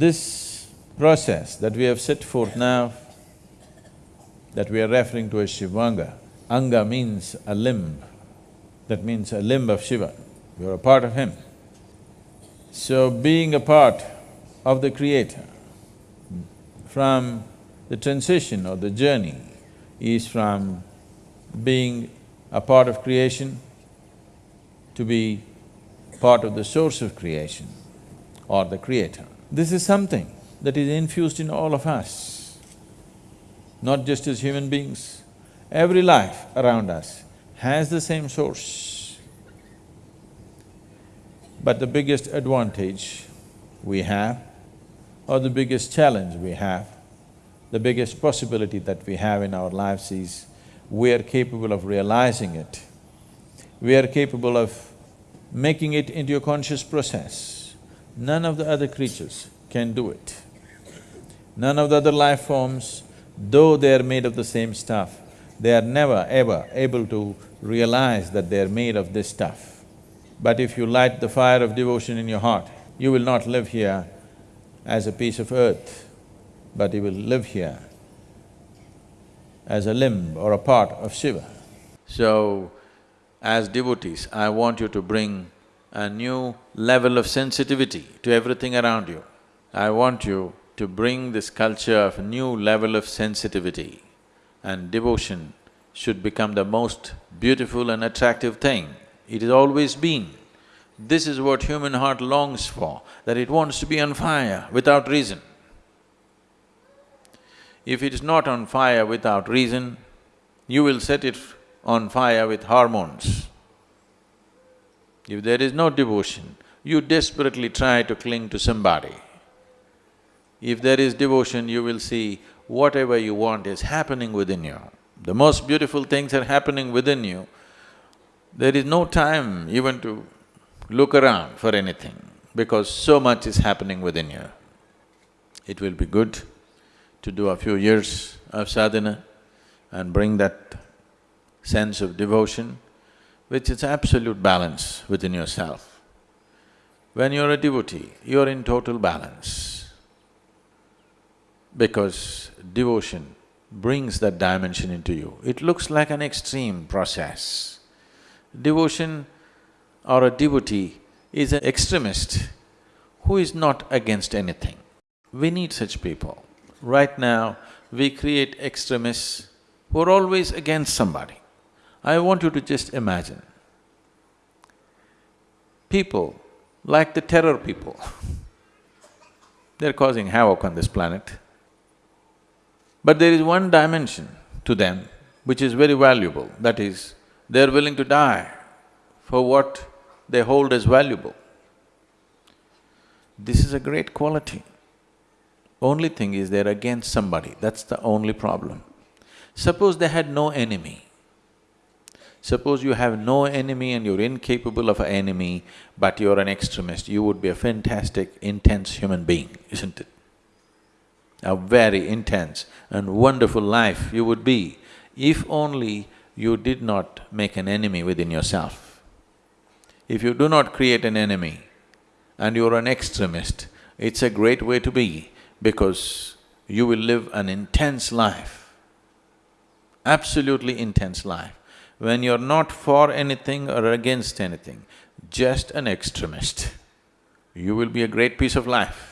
This process that we have set forth now, that we are referring to as Shivanga, Anga means a limb, that means a limb of Shiva, you're a part of him. So being a part of the Creator, from the transition or the journey is from being a part of creation to be part of the source of creation or the creator. This is something that is infused in all of us, not just as human beings. Every life around us has the same source. But the biggest advantage we have, or the biggest challenge we have, the biggest possibility that we have in our lives is we are capable of realizing it. We are capable of making it into a conscious process. None of the other creatures can do it. None of the other life forms, though they are made of the same stuff, they are never ever able to realize that they are made of this stuff. But if you light the fire of devotion in your heart, you will not live here as a piece of earth, but you will live here as a limb or a part of Shiva. So, as devotees, I want you to bring a new level of sensitivity to everything around you. I want you to bring this culture of a new level of sensitivity and devotion should become the most beautiful and attractive thing. It has always been. This is what human heart longs for, that it wants to be on fire without reason. If it is not on fire without reason, you will set it on fire with hormones. If there is no devotion, you desperately try to cling to somebody. If there is devotion, you will see whatever you want is happening within you. The most beautiful things are happening within you. There is no time even to look around for anything because so much is happening within you. It will be good to do a few years of sadhana and bring that sense of devotion, which is absolute balance within yourself. When you're a devotee, you're in total balance because devotion brings that dimension into you. It looks like an extreme process. Devotion or a devotee is an extremist who is not against anything. We need such people. Right now, we create extremists who are always against somebody. I want you to just imagine, people like the terror people, they're causing havoc on this planet. But there is one dimension to them which is very valuable, that is, they're willing to die for what they hold as valuable. This is a great quality. Only thing is they're against somebody, that's the only problem. Suppose they had no enemy. Suppose you have no enemy and you're incapable of an enemy, but you're an extremist, you would be a fantastic, intense human being, isn't it? A very intense and wonderful life you would be, if only you did not make an enemy within yourself. If you do not create an enemy and you're an extremist, it's a great way to be because you will live an intense life, absolutely intense life. When you're not for anything or against anything, just an extremist, you will be a great piece of life.